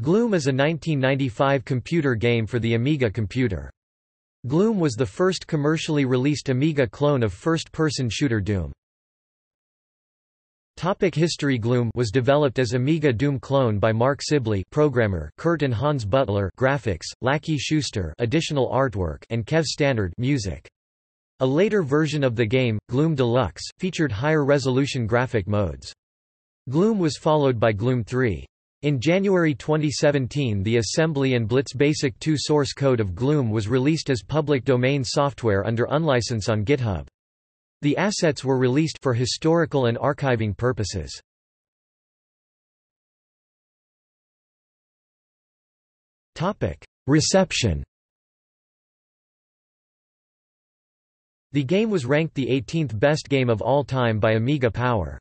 Gloom is a 1995 computer game for the Amiga computer. Gloom was the first commercially released Amiga clone of first-person shooter Doom. Topic History Gloom was developed as Amiga Doom clone by Mark Sibley programmer, Kurt and Hans Butler graphics, Lackey Schuster additional artwork and Kev Stannard music. A later version of the game, Gloom Deluxe, featured higher resolution graphic modes. Gloom was followed by Gloom 3. In January 2017 the assembly and Blitz Basic 2 source code of Gloom was released as public domain software under unlicense on GitHub. The assets were released for historical and archiving purposes. Reception The game was ranked the 18th best game of all time by Amiga Power.